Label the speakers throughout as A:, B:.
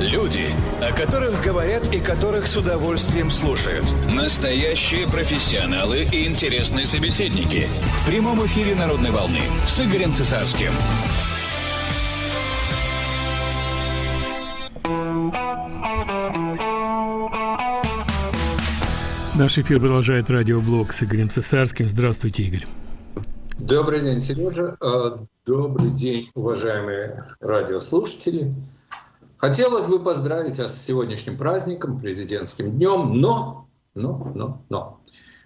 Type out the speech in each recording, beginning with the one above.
A: Люди, о которых говорят и которых с удовольствием слушают. Настоящие профессионалы и интересные собеседники. В прямом эфире «Народной волны» с Игорем Цесарским.
B: Наш эфир продолжает радиоблог с Игорем Цесарским. Здравствуйте, Игорь.
C: Добрый день, Сережа. А, добрый день, уважаемые радиослушатели. Хотелось бы поздравить вас с сегодняшним праздником, президентским днем, но, но, но, но.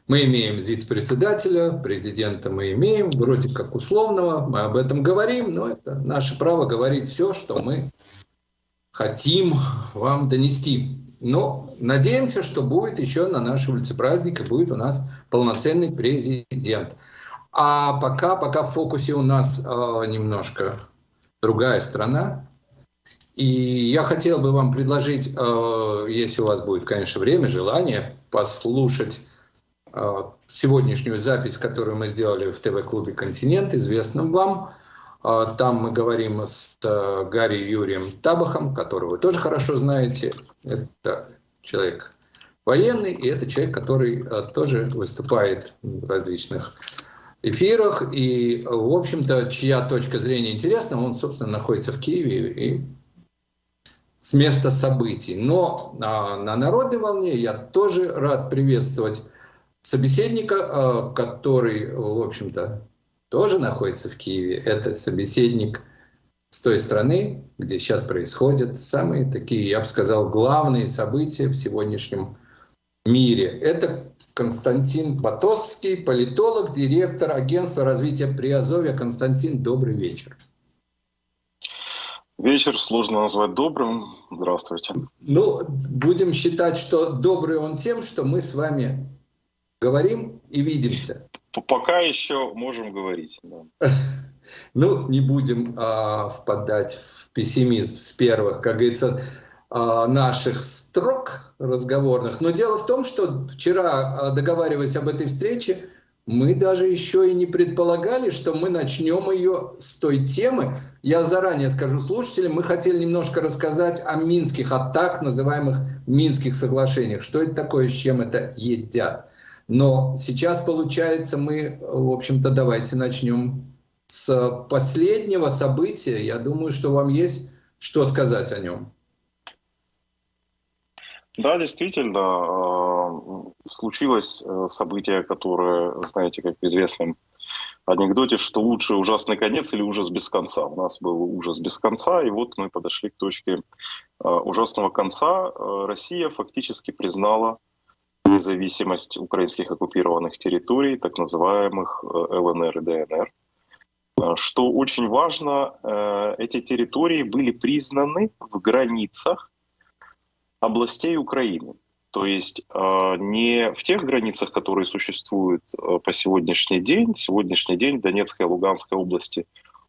C: Мы имеем ЗИЦ-председателя, президента мы имеем, вроде как условного, мы об этом говорим, но это наше право говорить все, что мы хотим вам донести. Но надеемся, что будет еще на нашей улице праздник, и будет у нас полноценный президент. А пока, пока в фокусе у нас э, немножко другая страна, и я хотел бы вам предложить, э, если у вас будет, конечно, время, желание, послушать э, сегодняшнюю запись, которую мы сделали в ТВ-клубе «Континент», известном вам. Э, там мы говорим с Гарри Юрием Табахом, которого вы тоже хорошо знаете. Это человек военный, и это человек, который тоже выступает в различных эфирах. И, в общем-то, чья точка зрения интересна, он, собственно, находится в Киеве и с места событий. Но а, на народной волне я тоже рад приветствовать собеседника, а, который, в общем-то, тоже находится в Киеве. Это собеседник с той страны, где сейчас происходят самые такие, я бы сказал, главные события в сегодняшнем мире. Это Константин Батосский, политолог, директор агентства развития Приазовья. Константин, добрый вечер.
D: Вечер сложно назвать добрым. Здравствуйте.
C: Ну, будем считать, что добрый он тем, что мы с вами говорим и видимся.
D: Пока еще можем говорить. Да.
C: Ну, не будем а, впадать в пессимизм с первых, как говорится, а, наших строк разговорных. Но дело в том, что вчера, а, договариваясь об этой встрече, мы даже еще и не предполагали, что мы начнем ее с той темы. Я заранее скажу слушателям, мы хотели немножко рассказать о минских, о так называемых минских соглашениях. Что это такое, с чем это едят. Но сейчас, получается, мы, в общем-то, давайте начнем с последнего события. Я думаю, что вам есть что сказать о нем.
D: Да, действительно, а, случилось э, событие, которое, знаете, как в известном анекдоте, что лучше ужасный конец или ужас без конца. У нас был ужас без конца, и вот мы подошли к точке а, ужасного конца. Россия фактически признала независимость украинских оккупированных территорий, так называемых э, ЛНР и ДНР. Что очень важно, э, эти территории были признаны в границах областей Украины. То есть э, не в тех границах, которые существуют э, по сегодняшний день. Сегодняшний день Донецкая и Луганская области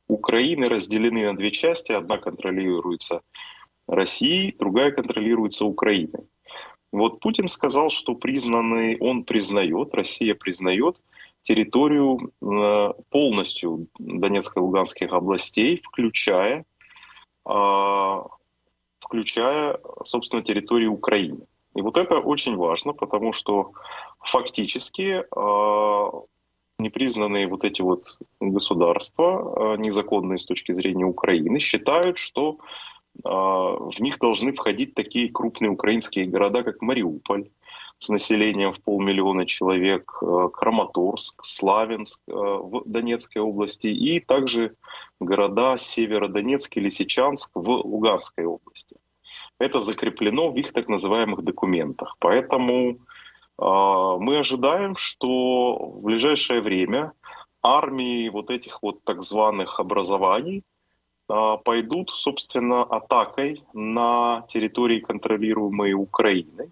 D: Украины разделены на две части. Одна контролируется Россией, другая контролируется Украиной. Вот Путин сказал, что признанный, он признает, Россия признает территорию э, полностью Донецкой и Луганских областей, включая включая, собственно, территорию Украины. И вот это очень важно, потому что фактически э, непризнанные вот эти вот государства, э, незаконные с точки зрения Украины, считают, что э, в них должны входить такие крупные украинские города, как Мариуполь, с населением в полмиллиона человек, э, Краматорск, Славянск э, в Донецкой области и также города Северодонецк и Лисичанск в Луганской области. Это закреплено в их так называемых документах. Поэтому э, мы ожидаем, что в ближайшее время армии вот этих вот так званых образований пойдут, собственно, атакой на территории, контролируемой Украиной.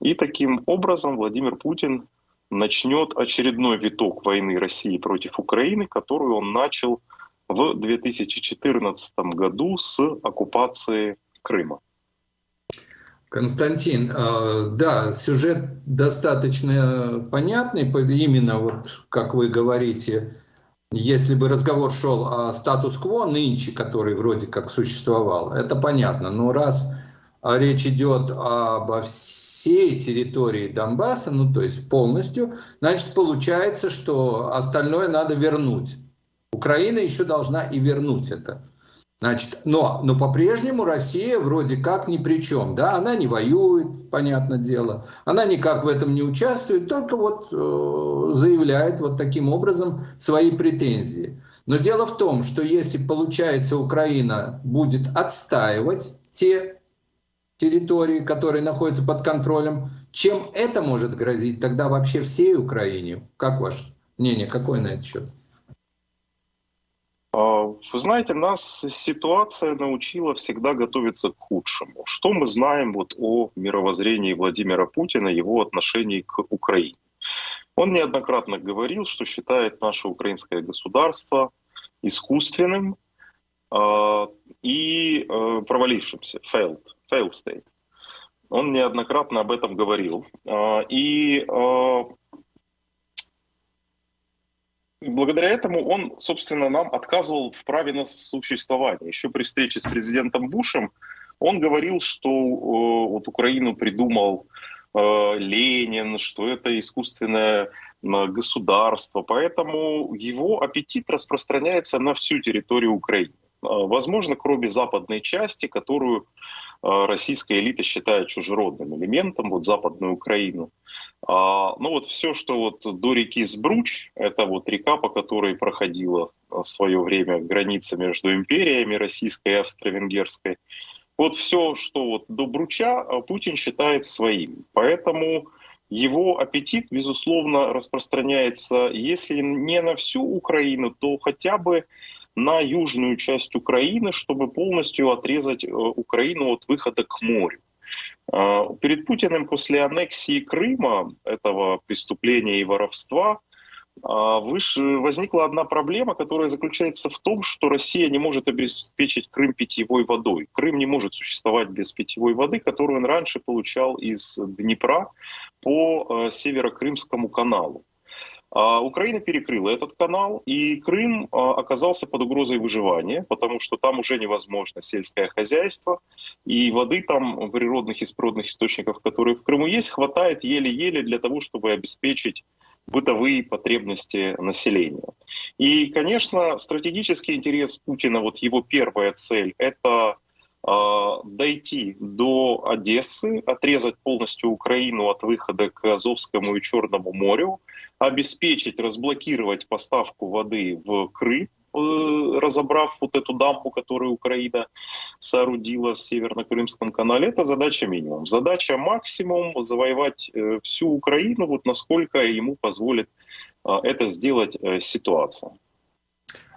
D: И таким образом Владимир Путин начнет очередной виток войны России против Украины, которую он начал в 2014 году с оккупации Крыма.
C: Константин, э, да, сюжет достаточно понятный, именно вот как вы говорите, если бы разговор шел о статус-кво нынче, который вроде как существовал, это понятно. Но раз речь идет обо всей территории Донбасса, ну то есть полностью, значит получается, что остальное надо вернуть. Украина еще должна и вернуть это. Значит, но, но по-прежнему Россия вроде как ни при чем, да, она не воюет, понятное дело, она никак в этом не участвует, только вот э, заявляет вот таким образом свои претензии. Но дело в том, что если, получается, Украина будет отстаивать те территории, которые находятся под контролем, чем это может грозить тогда вообще всей Украине? Как ваше мнение, какое на этот счет?
D: А, вы знаете, нас ситуация научила всегда готовиться к худшему. Что мы знаем вот о мировоззрении Владимира Путина, его отношении к Украине? Он неоднократно говорил, что считает наше украинское государство искусственным э, и э, провалившимся, failed, failed state. Он неоднократно об этом говорил. Э, и благодаря этому он, собственно, нам отказывал в праве на существование. Еще при встрече с президентом Бушем он говорил, что э, вот Украину придумал э, Ленин, что это искусственное государство, поэтому его аппетит распространяется на всю территорию Украины. Э, возможно, кроме западной части, которую российская элита считает чужеродным элементом, вот западную Украину. А, ну вот все, что вот до реки Сбруч, это вот река, по которой проходила в свое время граница между империями российской и австро-венгерской, вот все, что вот до Бруча, а, Путин считает своим. Поэтому его аппетит, безусловно, распространяется, если не на всю Украину, то хотя бы на южную часть Украины, чтобы полностью отрезать э, Украину от выхода к морю. А, перед Путиным после аннексии Крыма, этого преступления и воровства, а, возникла одна проблема, которая заключается в том, что Россия не может обеспечить Крым питьевой водой. Крым не может существовать без питьевой воды, которую он раньше получал из Днепра по э, Северокрымскому каналу. А Украина перекрыла этот канал, и Крым а, оказался под угрозой выживания, потому что там уже невозможно сельское хозяйство, и воды там, природных и природных источников, которые в Крыму есть, хватает еле-еле для того, чтобы обеспечить бытовые потребности населения. И, конечно, стратегический интерес Путина, вот его первая цель, это дойти до Одессы, отрезать полностью Украину от выхода к Азовскому и Черному морю, обеспечить, разблокировать поставку воды в Крым, э, разобрав вот эту дамбу, которую Украина соорудила в Северно-Крымском канале, это задача минимум. Задача максимум завоевать э, всю Украину, вот насколько ему позволит э, это сделать ситуация.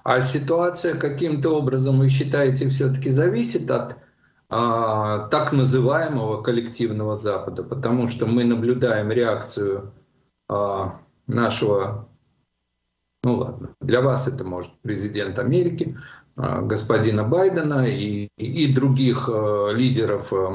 C: А ситуация каким-то образом, вы считаете, все-таки зависит от а, так называемого коллективного Запада, потому что мы наблюдаем реакцию а, нашего, ну ладно, для вас это может президент Америки, а, господина Байдена и, и других а, лидеров а,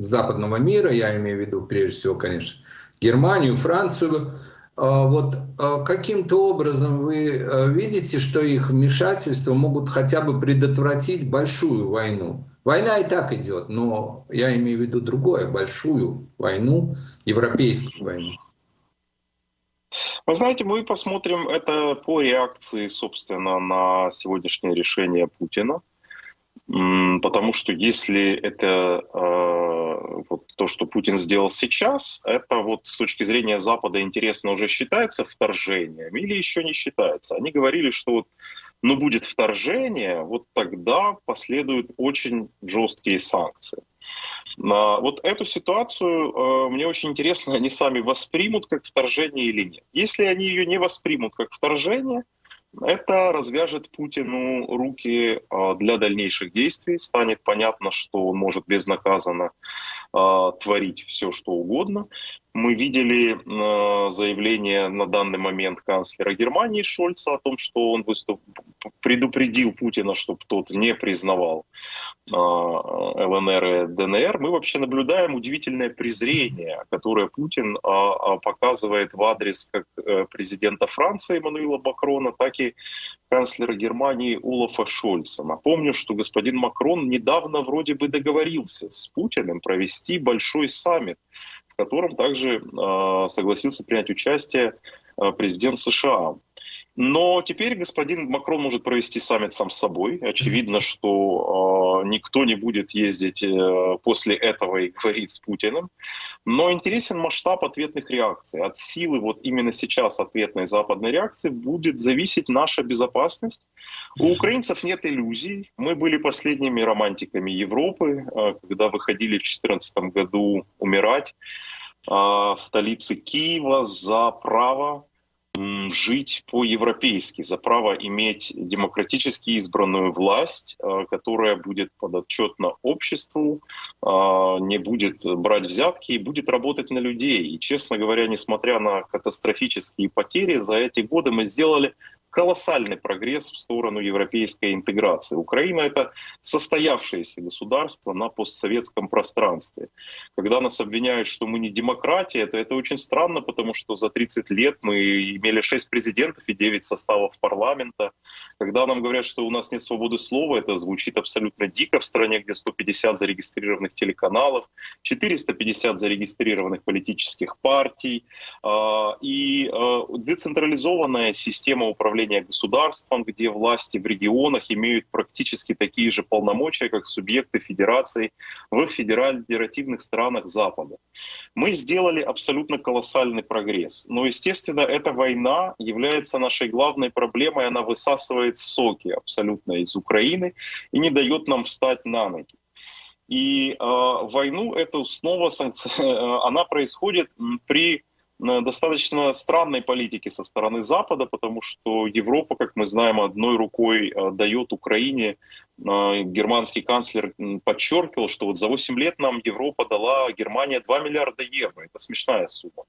C: западного мира, я имею в виду прежде всего, конечно, Германию, Францию, вот а, каким-то образом вы а, видите, что их вмешательства могут хотя бы предотвратить большую войну? Война и так идет, но я имею в виду другое, большую войну, европейскую войну.
D: Вы знаете, мы посмотрим это по реакции, собственно, на сегодняшнее решение Путина. Потому что если это э, вот то, что Путин сделал сейчас, это вот с точки зрения Запада интересно уже считается вторжением или еще не считается. Они говорили, что вот ну, будет вторжение, вот тогда последуют очень жесткие санкции. Вот эту ситуацию э, мне очень интересно, они сами воспримут как вторжение или нет. Если они ее не воспримут как вторжение, это развяжет Путину руки а, для дальнейших действий. Станет понятно, что он может безнаказанно а, творить все, что угодно. Мы видели а, заявление на данный момент канцлера Германии Шольца о том, что он выступ... предупредил Путина, чтобы тот не признавал ЛНР и ДНР, мы вообще наблюдаем удивительное презрение, которое Путин показывает в адрес как э, президента Франции Эммануила Макрона, так и канцлера Германии Улафа Шольца. Напомню, что господин Макрон недавно вроде бы договорился с Путиным провести большой саммит, в котором также согласился принять участие президент США. Но теперь господин Макрон может провести саммит сам с собой. Очевидно, что э, никто не будет ездить э, после этого и говорить с Путиным. Но интересен масштаб ответных реакций. От силы вот именно сейчас ответной западной реакции будет зависеть наша безопасность. У украинцев нет иллюзий. Мы были последними романтиками Европы, э, когда выходили в 2014 году умирать э, в столице Киева за право жить по-европейски, за право иметь демократически избранную власть, э, которая будет подотчетна обществу, э, не будет брать взятки и будет работать на людей. И, честно говоря, несмотря на катастрофические потери, за эти годы мы сделали колоссальный прогресс в сторону европейской интеграции. Украина — это состоявшееся государство на постсоветском пространстве. Когда нас обвиняют, что мы не демократия, то это очень странно, потому что за 30 лет мы имели 6 президентов и 9 составов парламента. Когда нам говорят, что у нас нет свободы слова, это звучит абсолютно дико в стране, где 150 зарегистрированных телеканалов, 450 зарегистрированных политических партий а, и а, децентрализованная система управления управления государством, где власти в регионах имеют практически такие же полномочия, как субъекты федерации в федеративных странах Запада. Мы сделали абсолютно колоссальный прогресс. Но, естественно, эта война является нашей главной проблемой. Она высасывает соки абсолютно из Украины и не дает нам встать на ноги. И э, войну эту снова санкци... Э, она происходит при достаточно странной политики со стороны Запада, потому что Европа, как мы знаем, одной рукой э, дает Украине. Э, германский канцлер подчеркивал, что вот за 8 лет нам Европа дала Германия 2 миллиарда евро. Это смешная сумма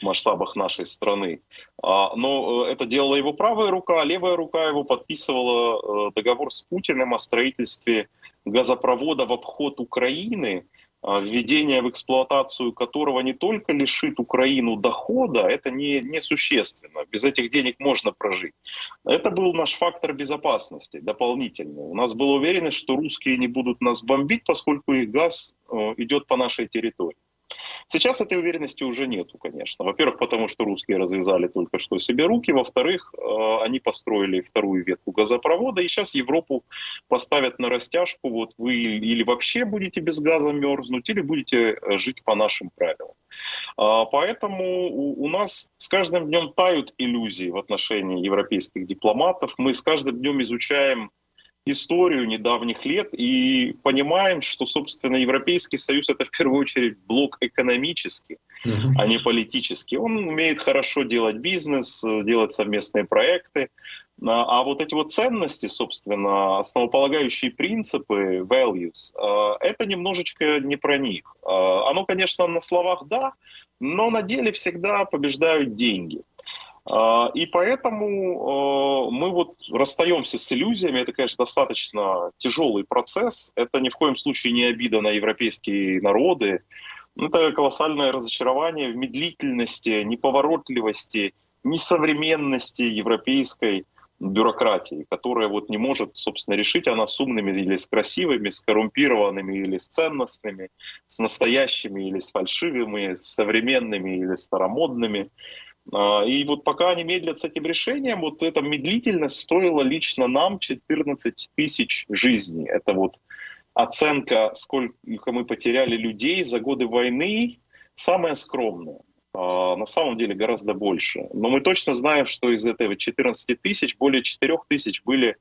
D: в масштабах нашей страны. А, но это делала его правая рука, а левая рука его подписывала договор с Путиным о строительстве газопровода в обход Украины, введение в эксплуатацию которого не только лишит Украину дохода, это не, не. Без этих денег можно прожить. Это был наш фактор безопасности дополнительный. У нас была уверенность, что русские не будут нас бомбить, поскольку их газ э, идет по нашей территории. Сейчас этой уверенности уже нету, конечно. Во-первых, потому что русские развязали только что себе руки. Во-вторых, э, они построили вторую ветку газопровода, и сейчас Европу поставят на растяжку. Вот вы или вообще будете без газа мерзнуть, или будете э, жить по нашим правилам. А, поэтому у нас с каждым днем тают иллюзии в отношении европейских дипломатов. Мы с каждым днем изучаем историю недавних лет и понимаем, что, собственно, Европейский Союз это в первую очередь блок экономический, mm-hmm. а не политический. Он умеет хорошо делать бизнес, делать совместные проекты, а, а вот эти вот ценности, собственно, основополагающие принципы, values, а, это немножечко не про них. А, оно, конечно, на словах да, но на деле всегда побеждают деньги. А, и поэтому а, мы вот расстаемся с иллюзиями. Это, конечно, достаточно тяжелый процесс. Это ни в коем случае не обида на европейские народы. Это колоссальное разочарование в медлительности, неповоротливости, несовременности европейской бюрократии, которая вот не может, собственно, решить, она с умными или с красивыми, с коррумпированными или с ценностными, с настоящими или с фальшивыми, с современными или старомодными. А, и вот пока они медлят с этим решением, вот эта медлительность стоила лично нам 14 тысяч жизней. Это вот оценка, сколько мы потеряли людей за годы войны, самая скромная. А, на самом деле гораздо больше. Но мы точно знаем, что из этого 14 тысяч более 4 тысяч были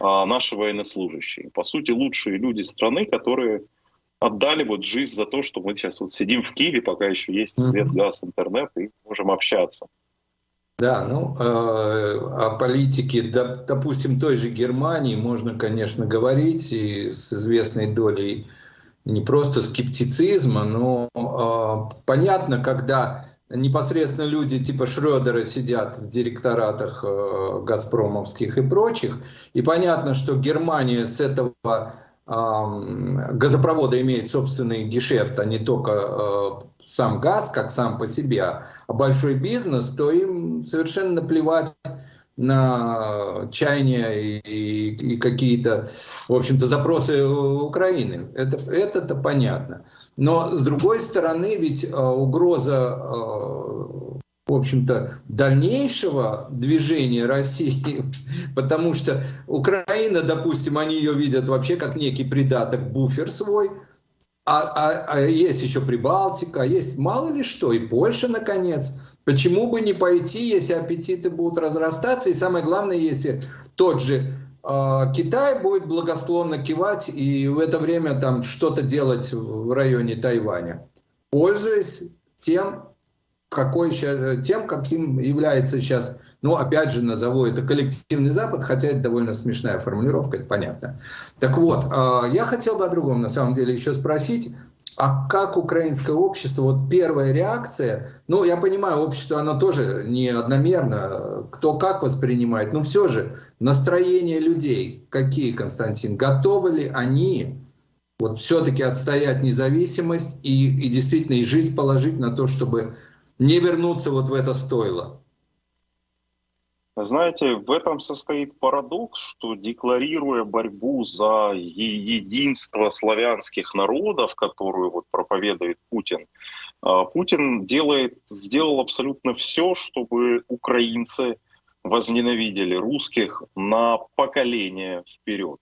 D: а, наши военнослужащие. По сути, лучшие люди страны, которые отдали вот жизнь за то, что мы сейчас вот сидим в Киеве, пока еще есть свет, газ, интернет, и можем общаться.
C: Да, ну, э, о политике, допустим, той же Германии можно, конечно, говорить и с известной долей не просто скептицизма, но э, понятно, когда непосредственно люди типа Шредера сидят в директоратах э, газпромовских и прочих, и понятно, что Германия с этого газопровода имеет собственный гешефт, а не только сам газ, как сам по себе, а большой бизнес, то им совершенно наплевать на чаяния и, и, и какие-то, в общем-то, запросы Украины. Это, это-то понятно. Но, с другой стороны, ведь э, угроза, э, в общем-то, дальнейшего движения России, потому что Украина, допустим, они ее видят вообще как некий придаток, буфер свой, а, а, а есть еще Прибалтика, а есть мало ли что, и Польша, наконец. Почему бы не пойти, если аппетиты будут разрастаться, и самое главное, если тот же э, Китай будет благосклонно кивать и в это время там что-то делать в районе Тайваня, пользуясь тем, какой сейчас, тем, каким является сейчас ну, опять же, назову это коллективный Запад, хотя это довольно смешная формулировка, это понятно. Так вот, а, я хотел бы о другом, на самом деле, еще спросить. А как украинское общество, вот первая реакция, ну, я понимаю, общество, оно тоже не одномерно, кто как воспринимает, но все же настроение людей, какие, Константин, готовы ли они вот все-таки отстоять независимость и, и действительно и жить положить на то, чтобы не вернуться вот в это стойло?
D: Знаете, в этом состоит парадокс, что декларируя борьбу за единство славянских народов, которую вот проповедует Путин, а, Путин делает, сделал абсолютно все, чтобы украинцы возненавидели русских на поколение вперед.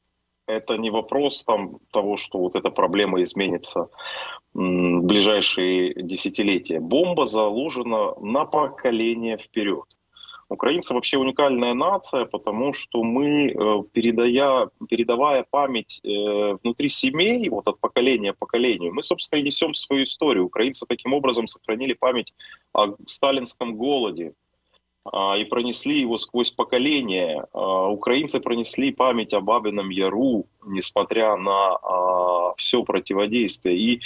D: Это не вопрос там, того, что вот эта проблема изменится в ближайшие десятилетия. Бомба заложена на поколение вперед. Украинцы вообще уникальная нация, потому что мы, э, передая, передавая память э, внутри семей, вот от поколения к поколению, мы, собственно, и несем свою историю. Украинцы таким образом сохранили память о сталинском голоде, и пронесли его сквозь поколения. А, украинцы пронесли память о Бабином Яру, несмотря на а, все противодействие. И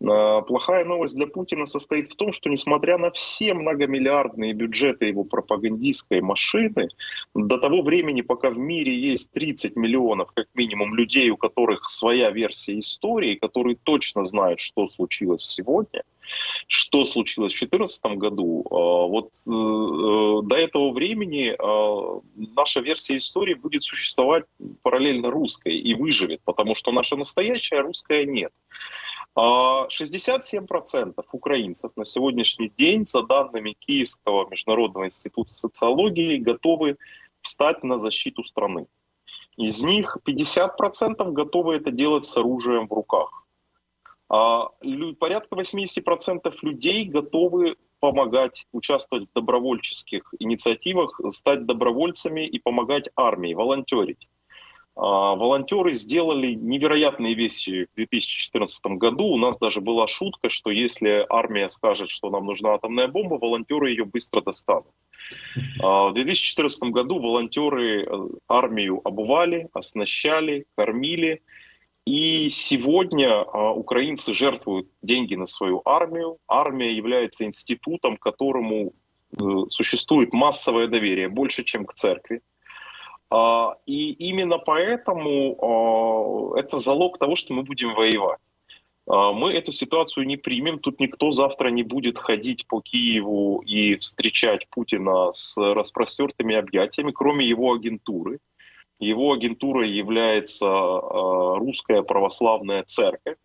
D: плохая новость для Путина состоит в том, что несмотря на все многомиллиардные бюджеты его пропагандистской машины, до того времени, пока в мире есть 30 миллионов, как минимум, людей, у которых своя версия истории, которые точно знают, что случилось сегодня, что случилось в 2014 году, а, вот э, э, до этого времени а, наша версия истории будет существовать параллельно русской и выживет, потому что наша настоящая русская нет. 67% а, украинцев на сегодняшний день, за данными Киевского международного института социологии, готовы встать на защиту страны. Из них 50% готовы это делать с оружием в руках. А, порядка 80% людей готовы помогать, участвовать в добровольческих инициативах, стать добровольцами и помогать армии, волонтерить. А, волонтеры сделали невероятные вещи в 2014 году. У нас даже была шутка, что если армия скажет, что нам нужна атомная бомба, волонтеры ее быстро достанут. А, в 2014 году волонтеры э, армию обували, оснащали, кормили. И сегодня а, украинцы жертвуют деньги на свою армию. Армия является институтом, которому э, существует массовое доверие, больше, чем к церкви. А, и именно поэтому а, это залог того, что мы будем воевать. Мы эту ситуацию не примем. Тут никто завтра не будет ходить по Киеву и встречать Путина с распростертыми объятиями, кроме его агентуры. Его агентурой является а, русская православная церковь.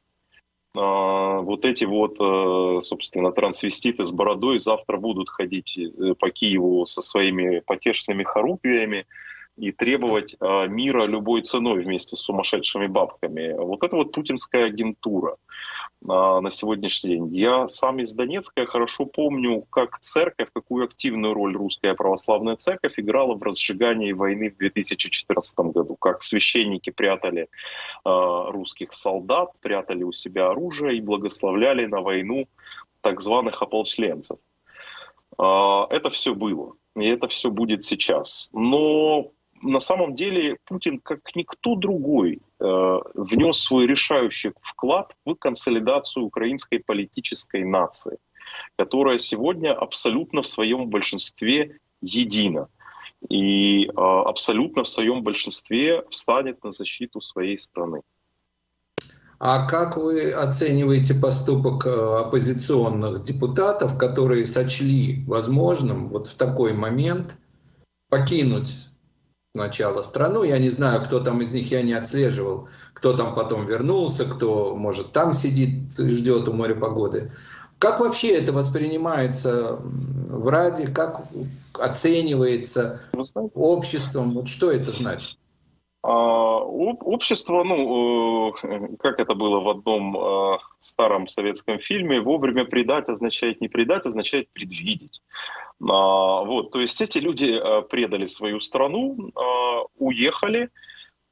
D: А, вот эти вот, а, собственно, трансвеститы с бородой завтра будут ходить э, по Киеву со своими потешными хорупиями и требовать мира любой ценой вместе с сумасшедшими бабками. Вот это вот путинская агентура на сегодняшний день. Я сам из Донецка, я хорошо помню, как церковь, какую активную роль русская православная церковь играла в разжигании войны в 2014 году, как священники прятали э, русских солдат, прятали у себя оружие и благословляли на войну так званых ополченцев. Э, это все было, и это все будет сейчас. Но на самом деле Путин, как никто другой, э, внес свой решающий вклад в консолидацию украинской политической нации, которая сегодня абсолютно в своем большинстве едина и э, абсолютно в своем большинстве встанет на защиту своей страны.
C: А как вы оцениваете поступок э, оппозиционных депутатов, которые сочли возможным вот в такой момент покинуть сначала страну? Я не знаю, кто там из них, я не отслеживал, кто там потом вернулся, кто, может, там сидит, ждет у моря погоды. Как вообще это воспринимается в Раде, как оценивается обществом? Вот что это значит?
D: А, общество, ну, э, как это было в одном э, старом советском фильме, вовремя предать означает не предать, означает предвидеть. А, вот, то есть эти люди э, предали свою страну, уехали,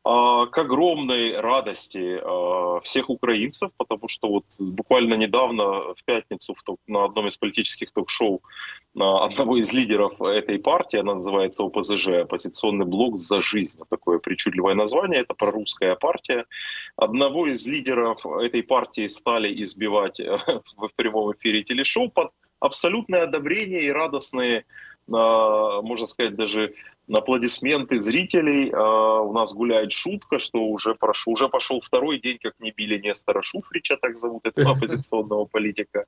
D: а, к огромной радости всех украинцев, потому что вот буквально недавно в пятницу на одном из политических ток-шоу одного из лидеров этой партии, она называется ОПЗЖ, оппозиционный блок за жизнь, такое причудливое название, это прорусская партия. Одного из лидеров этой партии стали избивать э, в прямом эфире телешоу под абсолютное одобрение и радостные, можно сказать, даже аплодисменты зрителей. А, у нас гуляет шутка, что уже, прошел, уже пошел второй день, как не били Нестора Шуфрича, так зовут этого оппозиционного политика.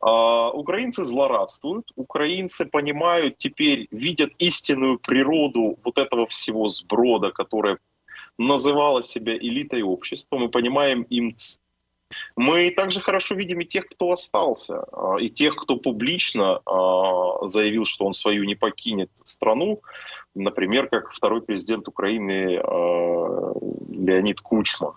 D: А, украинцы злорадствуют, украинцы понимают теперь, видят истинную природу вот этого всего сброда, которое называло себя элитой общества. Мы понимаем им мы также хорошо видим и тех, кто остался, а, и тех, кто публично заявил, что он свою не покинет страну например, как второй президент Украины э, Леонид Кучма.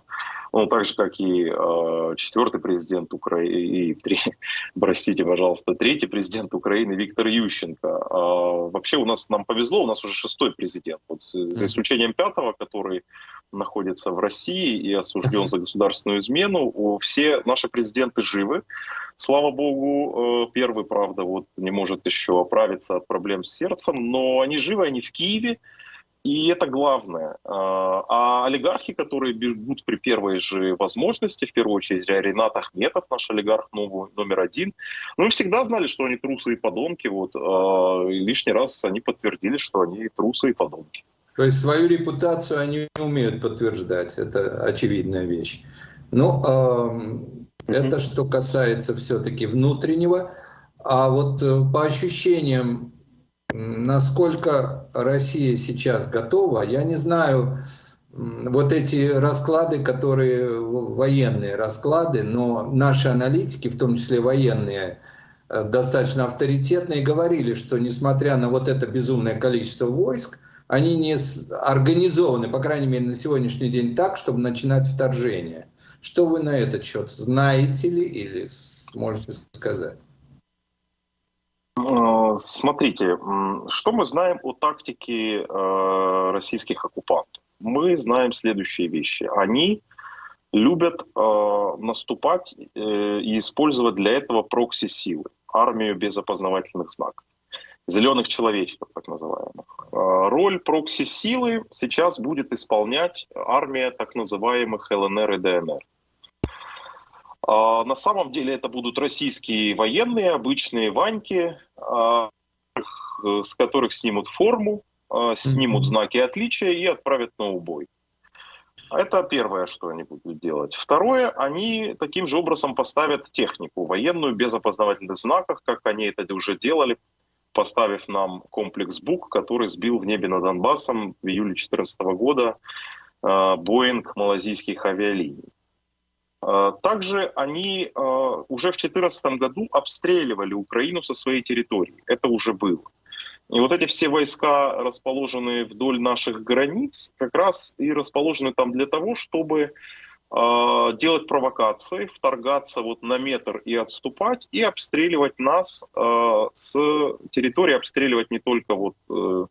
D: Ну, так же, как и э, четвертый президент Украины, и, три, простите, пожалуйста, третий президент Украины Виктор Ющенко. Э, вообще у нас, нам повезло, у нас уже шестой президент, вот, за исключением пятого, который находится в России и осужден за государственную измену. Все наши президенты живы. Слава богу, э, первый, правда, вот не может еще оправиться от проблем с сердцем, но они живы, они в Киеве, и это главное. А, а олигархи, которые бегут при первой же возможности, в первую очередь Ренат Ахметов, наш олигарх новый, номер один, мы всегда знали, что они трусы и подонки. Вот, а, и лишний раз они подтвердили, что они трусы и подонки.
C: То есть свою репутацию они не умеют подтверждать, это очевидная вещь. Ну, э, это что касается все-таки внутреннего. А вот э, по ощущениям, насколько Россия сейчас готова, я не знаю, вот эти расклады, которые военные расклады, но наши аналитики, в том числе военные, э, достаточно авторитетные, говорили, что несмотря на вот это безумное количество войск, они не организованы, по крайней мере, на сегодняшний день так, чтобы начинать вторжение. Что вы на этот счет знаете ли или сможете сказать?
D: Э, смотрите, что мы знаем о тактике э, российских оккупантов? Мы знаем следующие вещи. Они любят э, наступать и использовать для этого прокси-силы, армию без опознавательных знаков зеленых человечков, так называемых. Роль прокси-силы сейчас будет исполнять армия так называемых ЛНР и ДНР. А, на самом деле это будут российские военные, обычные ваньки, а, с которых снимут форму, снимут знаки отличия и отправят на убой. Это первое, что они будут делать. Второе, они таким же образом поставят технику военную без опознавательных знаков, как они это уже делали поставив нам комплекс БУК, который сбил в небе над Донбассом в июле 2014 года э, Боинг малазийских авиалиний. Э, также они э, уже в 2014 году обстреливали Украину со своей территории. Это уже было. И вот эти все войска, расположенные вдоль наших границ, как раз и расположены там для того, чтобы а, делать провокации, вторгаться вот на метр и отступать, и обстреливать нас э, с территории, обстреливать не только вот э,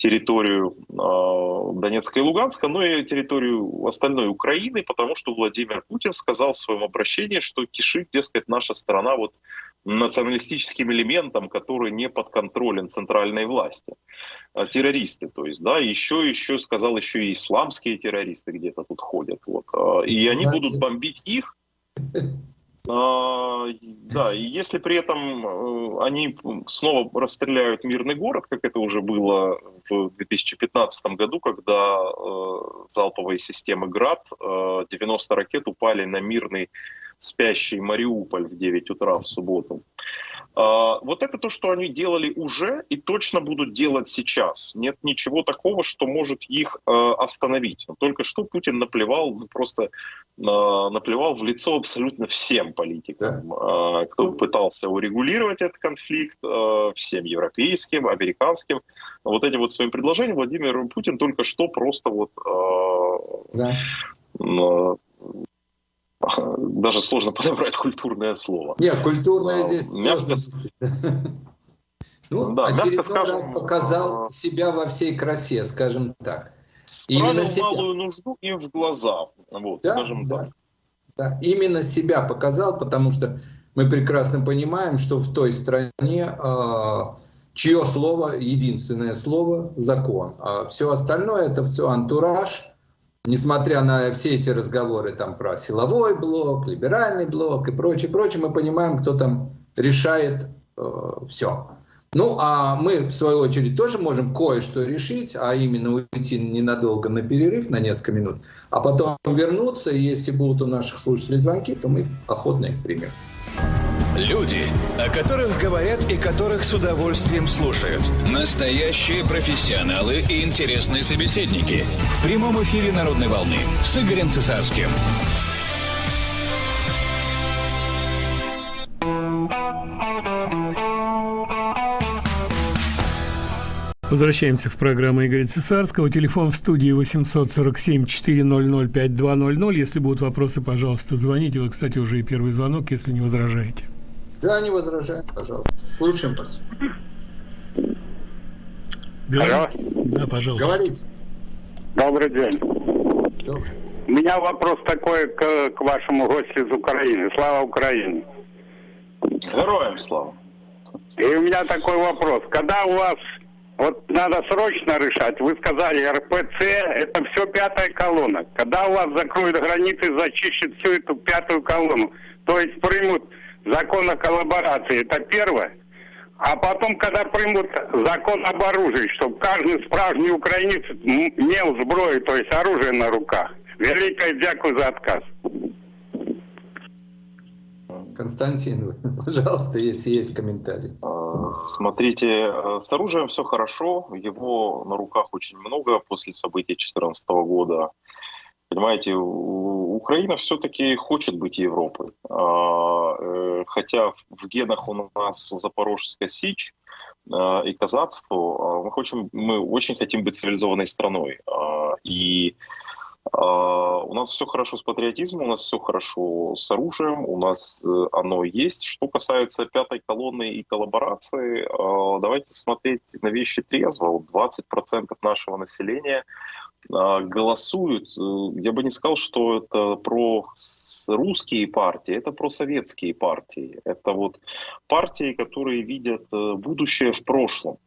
D: территорию э, Донецка и Луганска, но и территорию остальной Украины, потому что Владимир Путин сказал в своем обращении, что кишит, дескать, наша страна вот националистическим элементом, который не подконтролен центральной власти. А, террористы, то есть, да, еще, еще сказал, еще и исламские террористы где-то тут ходят, вот, а, и они будут бомбить их. А, да, и если при этом э, они снова расстреляют мирный город, как это уже было в 2015 году, когда э, залповые системы ГРАД, 90 ракет упали на мирный спящий Мариуполь в 9 утра в субботу. А, вот это то, что они делали уже и точно будут делать сейчас. Нет ничего такого, что может их э, остановить. Только что Путин наплевал, ну, просто э, наплевал в лицо абсолютно всем политикам, да. Э, кто пытался урегулировать этот конфликт, всем европейским, американским. Вот этим вот своим предложением Владимир Путин только что просто вот да даже сложно подобрать культурное слово.
C: Нет, культурное а, здесь мягко... Ну, да, очередной скажем, раз показал а... себя во всей красе, скажем так.
D: Именно себя. малую нужду им в глаза, вот,
C: да, скажем да, так. Да, именно себя показал, потому что мы прекрасно понимаем, что в той стране э, чье слово, единственное слово – закон. А все остальное – это все антураж – несмотря на все эти разговоры там про силовой блок, либеральный блок и прочее, прочее, мы понимаем, кто там решает э, все. Ну, а мы, в свою очередь, тоже можем кое-что решить, а именно уйти ненадолго на перерыв, на несколько минут, а потом вернуться, и если будут у наших слушателей звонки, то мы охотно их примем.
A: Люди, о которых говорят и которых с удовольствием слушают. Настоящие профессионалы и интересные собеседники. В прямом эфире «Народной волны» с Игорем Цесарским.
B: Возвращаемся в программу Игоря Цесарского. Телефон в студии 847-400-5200. Если будут вопросы, пожалуйста, звоните. Вот, кстати, уже и первый звонок, если не возражаете.
C: Да, не возражаем, пожалуйста. Слушаем вас.
B: Алло. Да, пожалуйста.
C: Говорите.
E: Добрый день. Добрый. У меня вопрос такой к, к вашему гостю из Украины. Слава Украине.
D: Героям слава.
E: И у меня такой вопрос. Когда у вас вот надо срочно решать, вы сказали, РПЦ это все пятая колонна. Когда у вас закроют границы, зачищут всю эту пятую колонну, то есть примут закон о коллаборации, это первое. А потом, когда примут закон об оружии, чтобы каждый справжний украинец имел зброю, то есть оружие на руках. Великое дякую за отказ.
C: Константин, пожалуйста, если есть комментарий. А,
D: смотрите, э, с оружием все хорошо, его на руках очень много после событий 2014 года. Понимаете, Украина все-таки хочет быть Европой. А, э, хотя в генах у нас Запорожская Сич а, и казацтво, а, мы, хотим, мы очень хотим быть цивилизованной страной. И у нас все хорошо с патриотизмом, у нас все хорошо с оружием, у нас э, оно есть. Что касается пятой колонны и коллаборации, давайте смотреть на вещи трезво. 20% нашего населения голосуют, э, я бы не сказал, что это про русские партии, это про советские партии. Это вот партии, которые видят э, будущее в прошлом.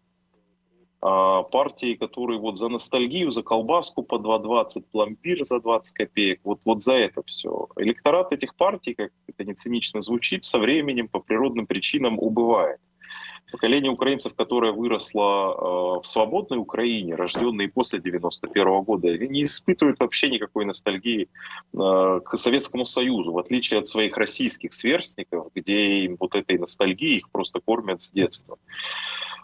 D: А, партии, которые вот за ностальгию, за колбаску по 2,20, пломбир за 20 копеек, вот, вот за это все. Электорат этих партий, как это не цинично звучит, со временем по природным причинам убывает поколение украинцев, которое выросло э, в свободной Украине, рожденные после 91 года, не испытывают вообще никакой ностальгии э, к Советскому Союзу, в отличие от своих российских сверстников, где им вот этой ностальгии их просто кормят с детства.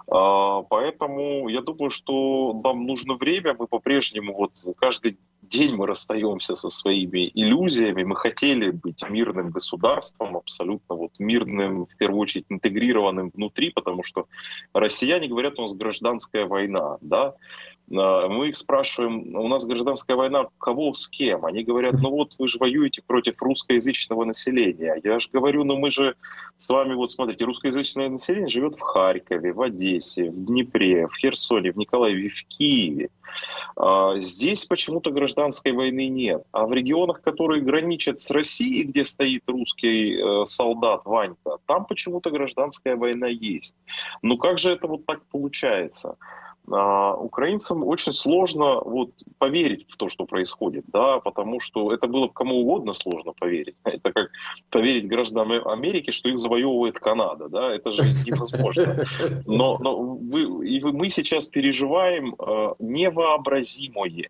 D: Э, поэтому я думаю, что нам нужно время, мы по-прежнему вот каждый день мы расстаемся со своими иллюзиями. Мы хотели быть мирным государством, абсолютно вот мирным, в первую очередь интегрированным внутри, потому что россияне говорят, у нас гражданская война, да, мы их спрашиваем, у нас гражданская война, кого с кем? Они говорят, ну вот вы же воюете против русскоязычного населения. Я же говорю, ну мы же с вами, вот смотрите, русскоязычное население живет в Харькове, в Одессе, в Днепре, в Херсоне, в Николаеве, в Киеве. А, здесь почему-то гражданской войны нет. А в регионах, которые граничат с Россией, где стоит русский э, солдат Ванька, там почему-то гражданская война есть. Ну как же это вот так получается? А, украинцам очень сложно вот поверить в то, что происходит, да, потому что это было бы кому угодно сложно поверить. Это как поверить гражданам Америки, что их завоевывает Канада, да, это же невозможно. Но, но вы, и мы сейчас переживаем э, невообразимое. Э,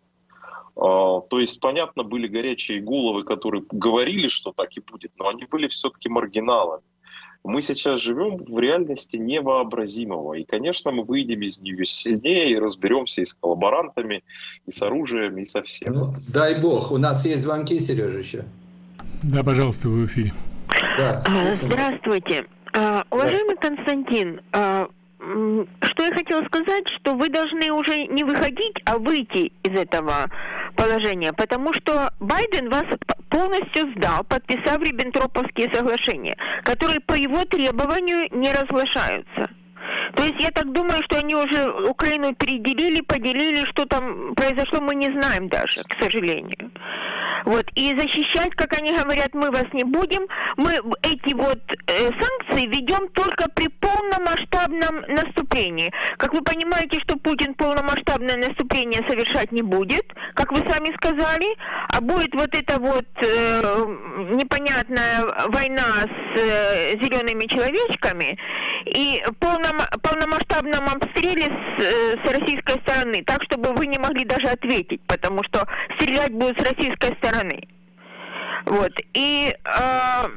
D: то есть, понятно, были горячие головы, которые говорили, что так и будет, но они были все-таки маргиналами. Мы сейчас живем в реальности невообразимого. И, конечно, мы выйдем из нее сильнее и разберемся и с коллаборантами, и с оружием, и со всем. Ну,
C: дай бог. У нас есть звонки, Сережа, еще.
B: Да, пожалуйста, вы в эфире.
F: Да, а, Здравствуйте. А, уважаемый Константин, а, что я хотела сказать, что вы должны уже не выходить, а выйти из этого положения, потому что Байден вас полностью сдал, подписав Риббентроповские соглашения, которые по его требованию не разглашаются. То есть я так думаю, что они уже Украину переделили, поделили, что там произошло, мы не знаем даже, к сожалению. Вот. И защищать, как они говорят, мы вас не будем. Мы эти вот э, санкции ведем только при полномасштабном наступлении. Как вы понимаете, что Путин полномасштабное наступление совершать не будет, как вы сами сказали, а будет вот эта вот э, непонятная война с э, зелеными человечками и полном, полномасштабном обстреле с, э, с российской стороны, так чтобы вы не могли даже ответить, потому что стрелять будут с российской стороны. Вот. И э,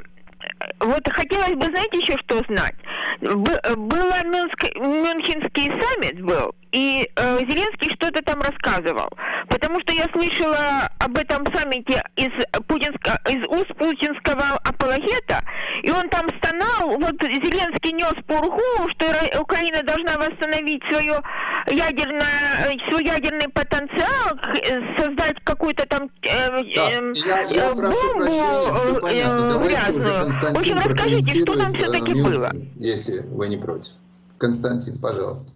F: вот хотелось бы, знаете, еще что знать. Было Мюнск, Мюнхенский саммит был, и э, Зеленский что-то там рассказывал. Потому что я слышала об этом саммите из, путинска, из уст путинского апологета, и он там стонал, вот Зеленский нес пургу, что Украина должна восстановить свое ядерное, свой ядерный потенциал, создать какую-то там э,
C: да. Эм, я, я э, прошу бомбу прощения, все э, Давайте уже Константин В общем, расскажите, что там все-таки было? Если вы не против. Константин, пожалуйста.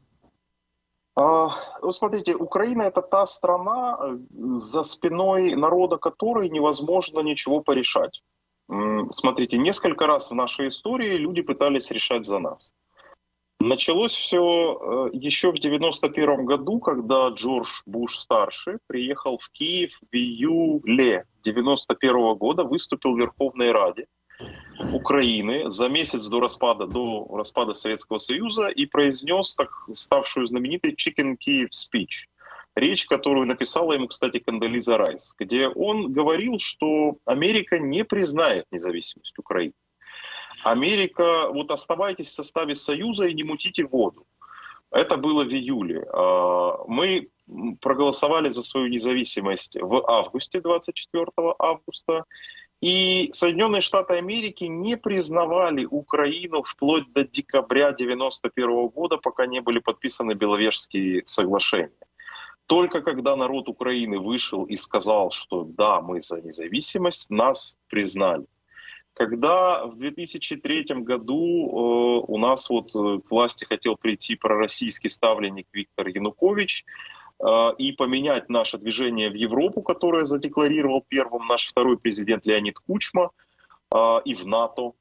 D: А, вы смотрите, Украина это та страна, э, за спиной народа которой невозможно ничего порешать. Смотрите, несколько раз в нашей истории люди пытались решать за нас. Началось все э, еще в 91 году, когда Джордж Буш старший приехал в Киев в июле 91 года, выступил в Верховной Раде Украины за месяц до распада, до распада Советского Союза и произнес так, ставшую знаменитой Chicken Kiev Speech. Речь, которую написала ему, кстати, Кандализа Райс, где он говорил, что Америка не признает независимость Украины. Америка, вот оставайтесь в составе Союза и не мутите воду. Это было в июле. А, мы проголосовали за свою независимость в августе, 24 августа, и Соединенные Штаты Америки не признавали Украину вплоть до декабря 1991 года, пока не были подписаны Беловежские соглашения. Только когда народ Украины вышел и сказал, что да, мы за независимость, нас признали. Когда в 2003 году э, у нас вот э, к власти хотел прийти пророссийский ставленник Виктор Янукович, и поменять наше движение в Европу, которое задекларировал первым наш второй президент Леонид Кучма, э, и в НАТО.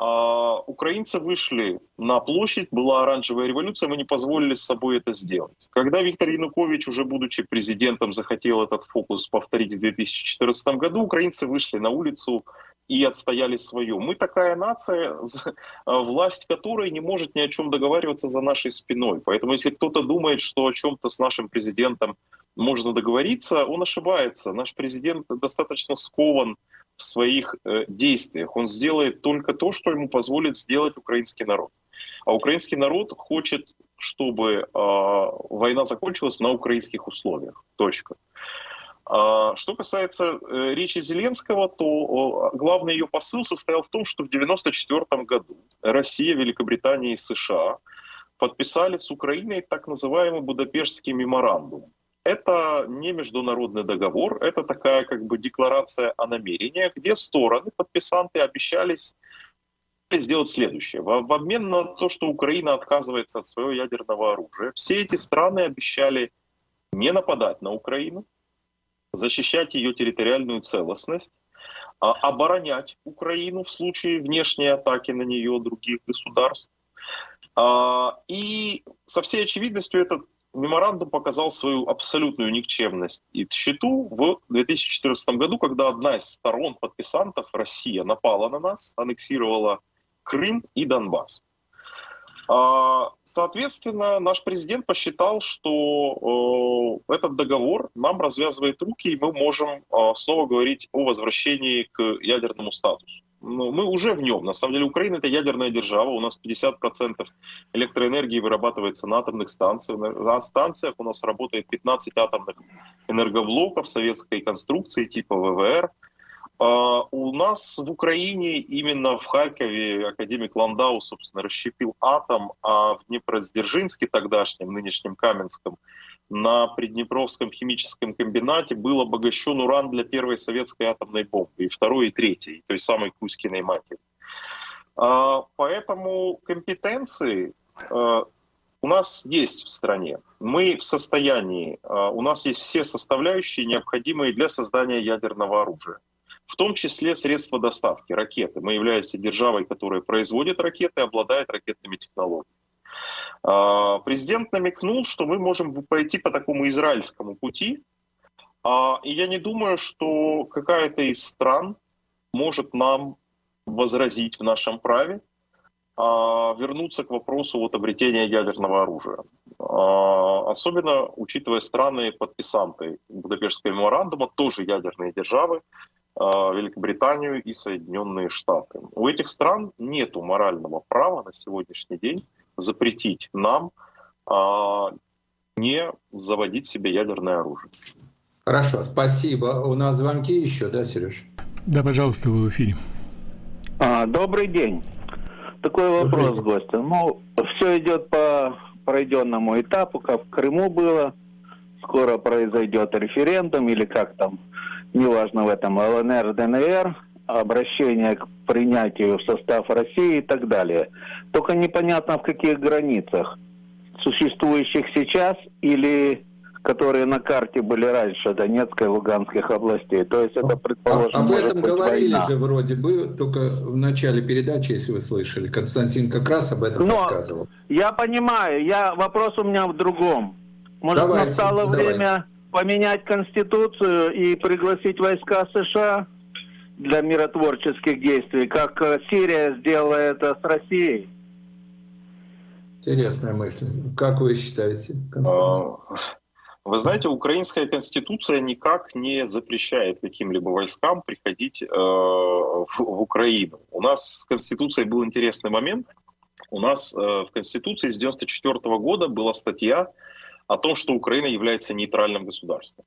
D: А украинцы вышли на площадь, была оранжевая революция, мы не позволили с собой это сделать. Когда Виктор Янукович, уже будучи президентом, захотел этот фокус повторить в 2014 году, украинцы вышли на улицу и отстояли свое. Мы такая нация, власть которой не может ни о чем договариваться за нашей спиной. Поэтому если кто-то думает, что о чем-то с нашим президентом можно договориться, он ошибается. Наш президент достаточно скован в своих э, действиях. Он сделает только то, что ему позволит сделать украинский народ. А украинский народ хочет, чтобы э, война закончилась на украинских условиях. Точка. А, что касается э, речи Зеленского, то главный ее посыл состоял в том, что в 1994 году Россия, Великобритания и США подписали с Украиной так называемый Будапештский меморандум. Это не международный договор, это такая как бы декларация о намерениях, где стороны, подписанты обещались сделать следующее. В, обмен на то, что Украина отказывается от своего ядерного оружия, все эти страны обещали не нападать на Украину, защищать ее территориальную целостность, а, оборонять Украину в случае внешней атаки на нее других государств. А, и со всей очевидностью этот меморандум показал свою абсолютную никчемность и тщету в 2014 году, когда одна из сторон подписантов, Россия, напала на нас, аннексировала Крым и Донбасс. А, соответственно, наш президент посчитал, что э, этот договор нам развязывает руки, и мы можем э, снова говорить о возвращении к ядерному статусу. Но мы уже в нем. На самом деле Украина это ядерная держава. У нас 50% электроэнергии вырабатывается на атомных станциях. На станциях у нас работает 15 атомных энергоблоков советской конструкции типа ВВР. А, у нас в Украине, именно в Харькове, академик Ландау, собственно, расщепил атом, а в Днепродзержинске, тогдашнем, нынешнем Каменском, на Приднепровском химическом комбинате был обогащен уран для первой советской атомной бомбы, и второй, и третьей, той самой Кузькиной матери. А, поэтому компетенции а, у нас есть в стране. Мы в состоянии, у нас есть все составляющие, необходимые для создания ядерного оружия в том числе средства доставки, ракеты. Мы являемся державой, которая производит ракеты, обладает ракетными технологиями. А, президент намекнул, что мы можем пойти по такому израильскому пути, а, и я не думаю, что какая-то из стран может нам возразить в нашем праве а, вернуться к вопросу вот обретения ядерного оружия. Особенно учитывая страны подписанты Будапештского меморандума, тоже ядерные державы, Великобританию и Соединенные Штаты. У этих стран нет морального права на сегодняшний день запретить нам а, не заводить себе ядерное оружие.
C: Хорошо, спасибо. У нас звонки еще, да, Сереж?
B: Да, пожалуйста, вы в эфире.
G: А, добрый день. Такой вопрос, гостя. Ну, все идет по пройденному этапу, как в Крыму было. Скоро произойдет референдум или как там неважно в этом, ЛНР, ДНР, обращение к принятию в состав России и так далее. Только непонятно в каких границах. Существующих сейчас или которые на карте были раньше Донецкой и Луганских областей. То есть это, предположим,
C: а, Об этом говорили война. же вроде бы, только в начале передачи, если вы слышали. Константин как раз об этом
G: Но
C: рассказывал.
G: Я понимаю, я, вопрос у меня в другом. Может, давайте, настало давайте. время поменять Конституцию и пригласить войска США для миротворческих действий, как э, Сирия сделала это с Россией?
C: Интересная мысль. Как вы считаете,
D: Константин? А, вы знаете, украинская конституция никак не запрещает каким-либо войскам приходить э, в, в Украину. У нас с конституцией был интересный момент. У нас э, в конституции с 1994 года была статья о том, что Украина является нейтральным государством.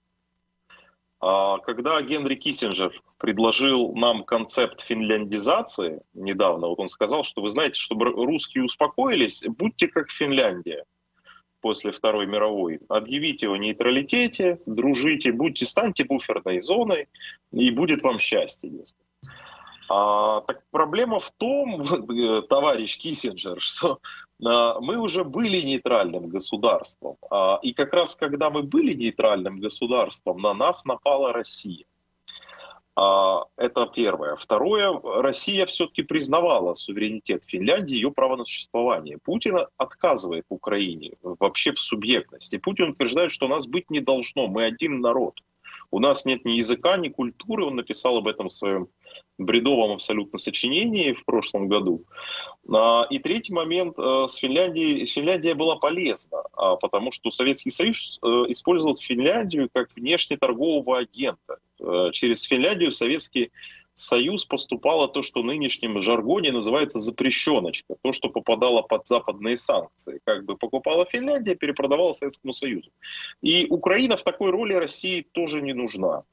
D: А когда Генри Киссинджер предложил нам концепт финляндизации недавно, вот он сказал, что вы знаете, чтобы русские успокоились, будьте как Финляндия после Второй мировой. Объявите о нейтралитете, дружите, будьте, станьте буферной зоной, и будет вам счастье. Дескать. А, так проблема в том, э, товарищ Киссинджер, что мы уже были нейтральным государством. А, и как раз когда мы были нейтральным государством, на нас напала Россия. А, это первое. Второе, Россия все-таки признавала суверенитет Финляндии, ее право на существование. Путин отказывает Украине вообще в субъектности. Путин утверждает, что нас быть не должно, мы один народ. У нас нет ни языка, ни культуры. Он написал об этом в своем бредовом абсолютно сочинении в прошлом году. А, и третий момент э, с Финляндией. Финляндия была полезна, а, потому что Советский Союз э, использовал Финляндию как внешнеторгового агента. Э, через Финляндию Советский Союз поступало то, что в нынешнем жаргоне называется запрещеночка, то, что попадало под западные санкции. Как бы покупала Финляндия, перепродавала Советскому Союзу. И Украина в такой роли России тоже не нужна.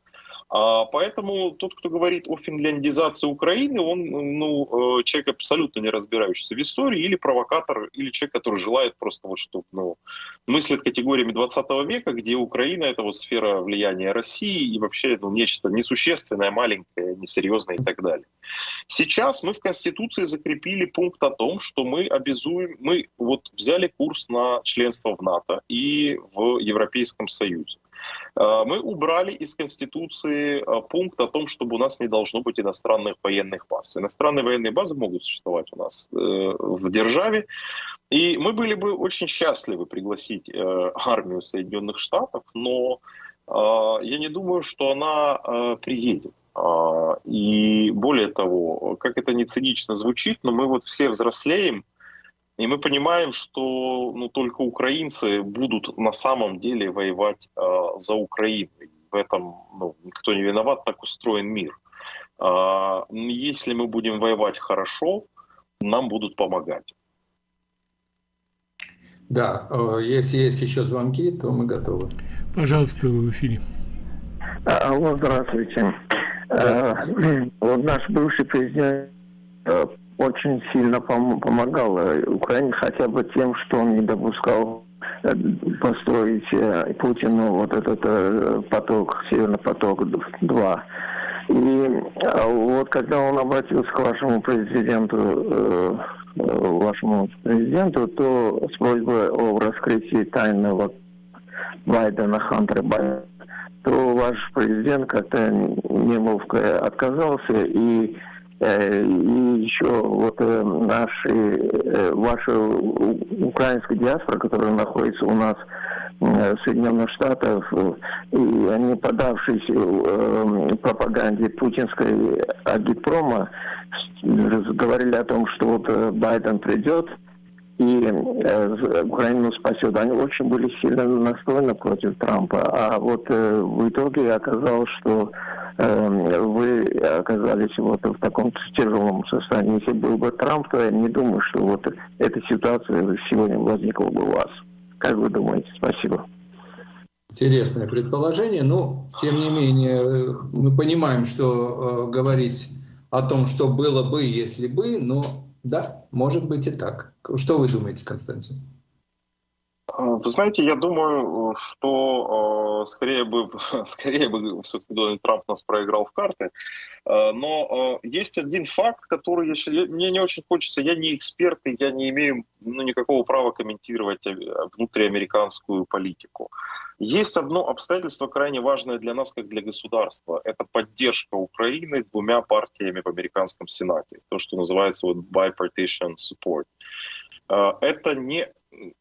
D: А, поэтому тот, кто говорит о финляндизации Украины, он ну, э, человек абсолютно не разбирающийся в истории, или провокатор, или человек, который желает просто вот что ну, мыслит категориями 20 века, где Украина — это вот сфера влияния России и вообще ну, нечто несущественное, маленькое, несерьезное и так далее. Сейчас мы в Конституции закрепили пункт о том, что мы обязуем, мы вот взяли курс на членство в НАТО и в Европейском Союзе. Мы убрали из Конституции пункт о том, чтобы у нас не должно быть иностранных военных баз. Иностранные военные базы могут существовать у нас в державе, и мы были бы очень счастливы пригласить армию Соединенных Штатов, но я не думаю, что она приедет. А, и более того, как это не цинично звучит, но мы вот все взрослеем, и мы понимаем, что ну, только украинцы будут на самом деле воевать э, за Украину. В этом ну, никто не виноват, так устроен мир. Э, если мы будем воевать хорошо, нам будут помогать.
C: Да, э, если есть еще звонки, то мы готовы.
B: Пожалуйста, в эфире.
H: Алло, здравствуйте. Э, вот наш бывший президент э, очень сильно помогал э, Украине хотя бы тем, что он не допускал построить Путину вот этот поток, Северный поток-2. И вот когда он обратился к вашему президенту, вашему президенту, то с просьбой о раскрытии тайного Байдена, Хантера Байдена, то ваш президент как-то неловко отказался и э, и еще вот э, наши, э, ваша украинская диаспора, которая находится у нас в Соединенных Штатах, и они, подавшись пропаганде путинской агитпрома, говорили о том, что вот Байден придет, и э, Украину спасет. Они очень были сильно настроены против Трампа. А вот э, в итоге оказалось, что э, вы оказались вот в таком тяжелом состоянии. Если был бы Трамп, то я не думаю, что вот эта ситуация сегодня возникла бы у вас. Как вы думаете? Спасибо.
C: Интересное предположение, но тем не менее мы понимаем, что э, говорить о том, что было бы, если бы, но да, может быть и так. Что вы думаете, Константин?
D: А, вы знаете, я думаю, что э, скорее бы, скорее бы все-таки Дональд Трамп нас проиграл в карты. Э, но э, есть один факт, который я, мне не очень хочется. Я не эксперт, и я не имею ну, никакого права комментировать внутриамериканскую политику. Есть одно обстоятельство крайне важное для нас, как для государства. Это поддержка Украины двумя партиями в американском Сенате. То, что называется вот bipartisan support. Это не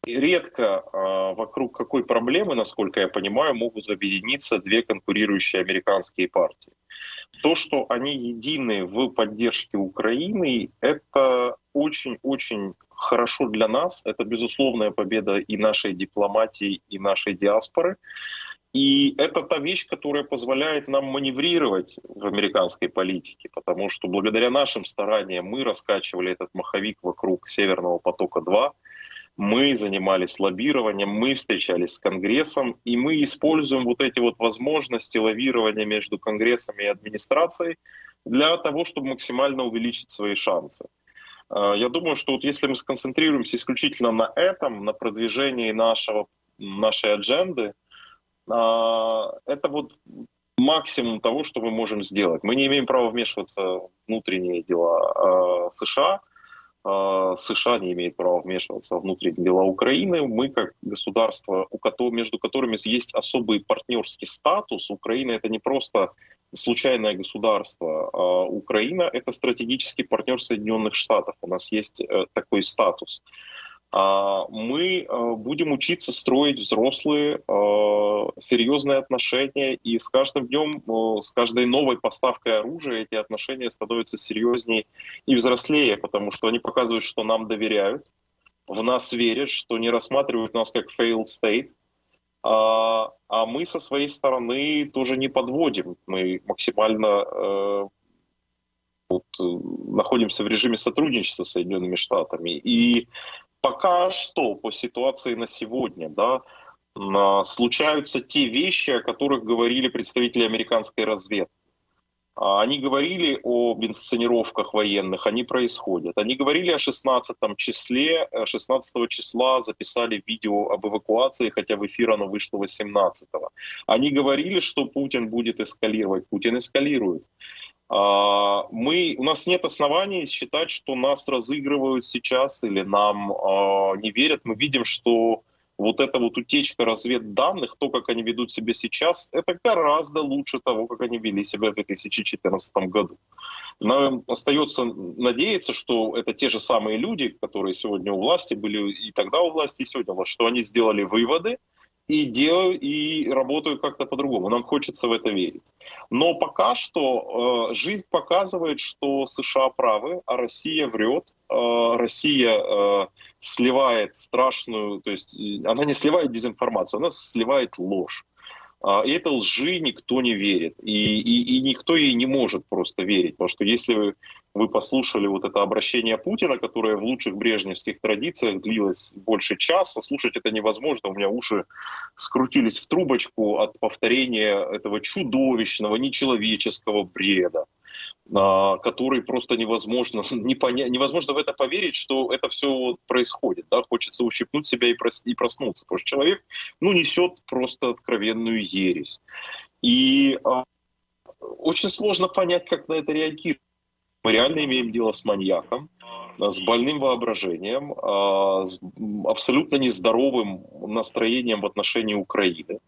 D: редко э, вокруг какой проблемы, насколько я понимаю, могут объединиться две конкурирующие американские партии. То, что они едины в поддержке Украины, это очень-очень хорошо для нас. Это безусловная победа и нашей дипломатии, и нашей диаспоры. И это та вещь, которая позволяет нам маневрировать в американской политике, потому что благодаря нашим стараниям мы раскачивали этот маховик вокруг Северного потока-2, мы занимались лоббированием, мы встречались с Конгрессом, и мы используем вот эти вот возможности лавирования между Конгрессом и администрацией для того, чтобы максимально увеличить свои шансы. А, я думаю, что вот если мы сконцентрируемся исключительно на этом, на продвижении нашего, нашей адженды, а, это вот максимум того, что мы можем сделать. Мы не имеем права вмешиваться в внутренние дела а, США, США не имеет права вмешиваться в внутренние дела Украины. Мы, как государство, между которыми есть особый партнерский статус, Украина это не просто случайное государство. А Украина это стратегический партнер Соединенных Штатов. У нас есть э, такой статус. А, мы а, будем учиться строить взрослые, а, серьезные отношения, и с каждым днем, с каждой новой поставкой оружия эти отношения становятся серьезнее и взрослее, потому что они показывают, что нам доверяют, в нас верят, что не рассматривают нас как failed state, а, а мы со своей стороны тоже не подводим. Мы максимально э, вот, э, находимся в режиме сотрудничества с Соединенными Штатами. И пока что по ситуации на сегодня, да, случаются те вещи, о которых говорили представители американской разведки. А, они говорили об инсценировках военных, они происходят. Они говорили о 16 числе, 16 э, числа записали видео об эвакуации, хотя в эфир оно вышло 18 -го. Они говорили, что Путин будет эскалировать. Путин эскалирует. А, мы, у нас нет оснований считать, что нас разыгрывают сейчас или нам э, не верят. Мы видим, что вот эта вот утечка разведданных, то, как они ведут себя сейчас, это гораздо лучше того, как они вели себя в 2014 году. Нам остается надеяться, что это те же самые люди, которые сегодня у власти были и тогда у власти, и сегодня что они сделали выводы, и делают, и работают как-то по-другому. Нам хочется в это верить. Но пока что э, жизнь показывает, что США правы, а Россия врет. Э, Россия э, сливает страшную, то есть она не сливает дезинформацию, она сливает ложь. А, и этой лжи никто не верит. И, и, и никто ей не может просто верить. Потому что если вы, вы послушали вот это обращение Путина, которое в лучших брежневских традициях длилось больше часа, слушать это невозможно. У меня уши скрутились в трубочку от повторения этого чудовищного, нечеловеческого бреда. А, который просто невозможно, не поня... невозможно в это поверить, что это все происходит. Да? Хочется ущипнуть себя и, прос... и проснуться, потому что человек ну, несет просто откровенную ересь. И а, очень сложно понять, как на это реагировать. Мы реально имеем дело с маньяком, с больным воображением, а, с абсолютно нездоровым настроением в отношении Украины.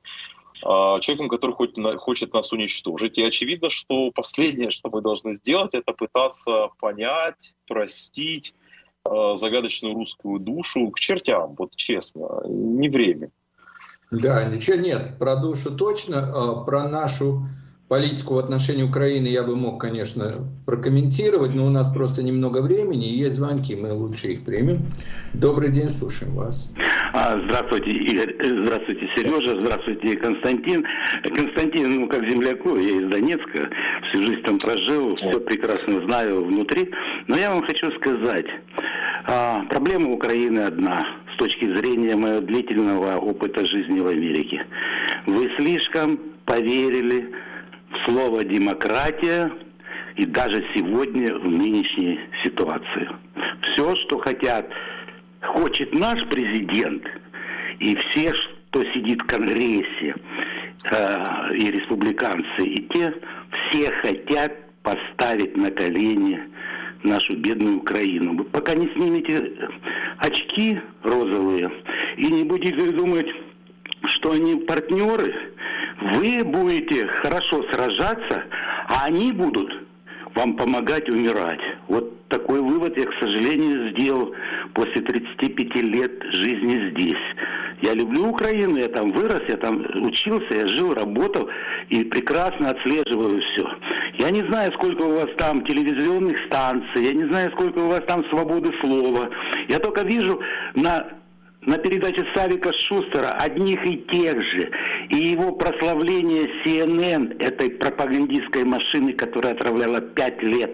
D: А, человеком, который хочет, хочет нас уничтожить. И очевидно, что последнее, что мы должны сделать, это пытаться понять, простить а, загадочную русскую душу к чертям, вот честно, не время.
C: Да, ничего нет, про душу точно, а, про нашу политику в отношении Украины я бы мог, конечно, прокомментировать, но у нас просто немного времени, и есть звонки, мы лучше их примем. Добрый день, слушаем вас.
I: А, здравствуйте, Игорь, э, здравствуйте, Сережа, здравствуйте, Константин. Константин, ну, как земляку, я из Донецка, всю жизнь там прожил, все прекрасно знаю внутри, но я вам хочу сказать, а, проблема Украины одна, с точки зрения моего длительного опыта жизни в Америке. Вы слишком поверили слово «демократия» и даже сегодня в нынешней ситуации. Все, что хотят, хочет наш президент и все, кто сидит в Конгрессе, э, и республиканцы, и те, все хотят поставить на колени нашу бедную Украину. Вы пока не снимете очки розовые и не будете думать, что они партнеры, вы будете хорошо сражаться, а они будут вам помогать умирать. Вот такой вывод я, к сожалению, сделал после 35 лет жизни здесь. Я люблю Украину, я там вырос, я там учился, я жил, работал и прекрасно отслеживаю все. Я не знаю, сколько у вас там телевизионных станций, я не знаю, сколько у вас там свободы слова. Я только вижу на на передаче Савика Шустера одних и тех же. И его прославление CNN, этой пропагандистской машины, которая отравляла пять лет.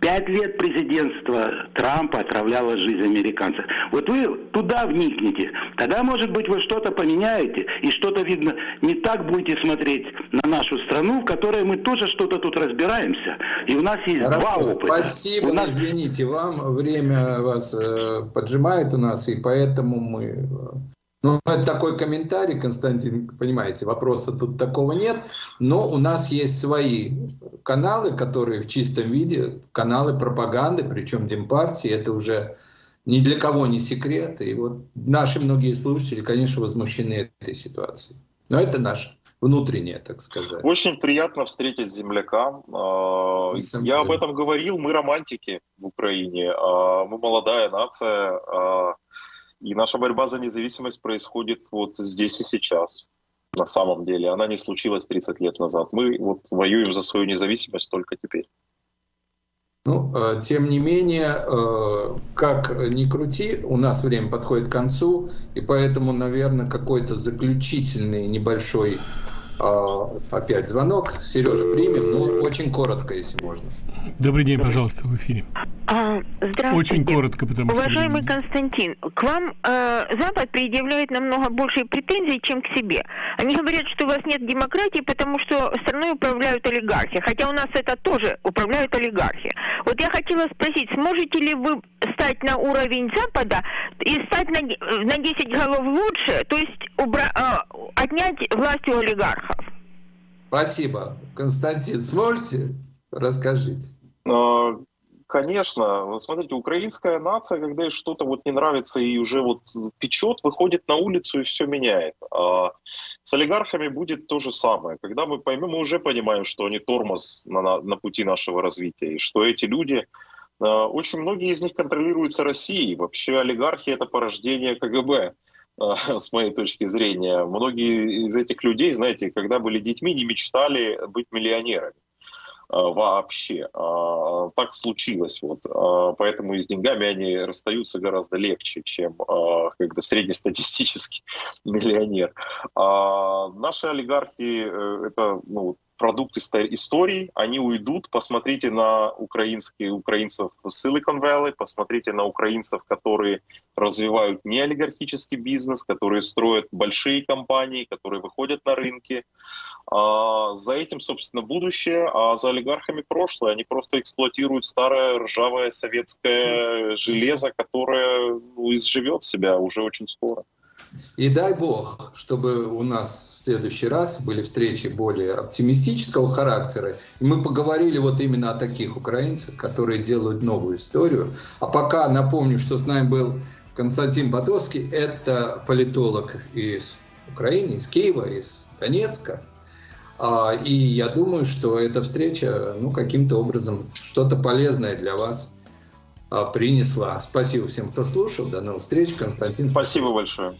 I: Пять лет президентства Трампа отравляло жизнь американцев. Вот вы туда вникнете, тогда, может быть, вы что-то поменяете, и что-то, видно, не так будете смотреть на нашу страну, в которой мы тоже что-то тут разбираемся. И у нас есть Хорошо, два опыта.
C: Спасибо, у нас... извините, вам время вас э, поджимает у нас, и поэтому мы ну, это такой комментарий, Константин, понимаете, вопроса тут такого нет, но у нас есть свои каналы, которые в чистом виде, каналы пропаганды, причем Демпартии, это уже ни для кого не секрет, и вот наши многие слушатели, конечно, возмущены этой ситуацией. Но это наше внутреннее, так сказать.
D: Очень приятно встретить земляка. А, я об этом говорил, мы романтики в Украине, а, мы молодая нация, а, и наша борьба за независимость происходит вот здесь и сейчас. На самом деле, она не случилась 30 лет назад. Мы вот воюем за свою независимость только теперь.
C: Ну, э, тем не менее, э, как ни крути, у нас время подходит к концу, и поэтому, наверное, какой-то заключительный небольшой а, опять звонок. Сережа, примем, но очень коротко, если можно.
B: Добрый день, пожалуйста, в эфире.
F: А, здравствуйте.
B: Очень коротко, потому
F: что... Уважаемый Константин, к вам э, Запад предъявляет намного больше претензий, чем к себе. Они говорят, что у вас нет демократии, потому что страной управляют олигархи. Хотя у нас это тоже управляют олигархи. Вот я хотела спросить, сможете ли вы стать на уровень Запада и стать на, на 10 голов лучше, то есть убра, э, отнять власть у олигархов?
C: Спасибо. Константин, сможете? Расскажите.
D: Конечно, смотрите, украинская нация, когда ей что-то вот не нравится и уже вот печет, выходит на улицу и все меняет. А с олигархами будет то же самое. Когда мы поймем, мы уже понимаем, что они тормоз на, на, на пути нашего развития, и что эти люди, а, очень многие из них контролируются Россией. Вообще олигархи это порождение КГБ а, с моей точки зрения. Многие из этих людей, знаете, когда были детьми, не мечтали быть миллионерами. А, вообще. А, так случилось. Вот. А, поэтому и с деньгами они расстаются гораздо легче, чем как бы среднестатистический миллионер. Наши олигархи э, — это ну, продукт истории, они уйдут. Посмотрите на украинские, украинцев Silicon Valley, посмотрите на украинцев, которые развивают не олигархический бизнес, которые строят большие компании, которые выходят на рынки. А за этим, собственно, будущее, а за олигархами прошлое. Они просто эксплуатируют старое ржавое советское железо, которое ну, изживет себя уже очень скоро.
C: И дай бог, чтобы у нас в следующий раз были встречи более оптимистического характера. И мы поговорили вот именно о таких украинцах, которые делают новую историю. А пока напомню, что с нами был Константин Батовский. Это политолог из Украины, из Киева, из Донецка. А, и я думаю, что эта встреча ну, каким-то образом что-то полезное для вас а, принесла. Спасибо всем, кто слушал. До новых встреч. Константин.
D: Спасибо большое.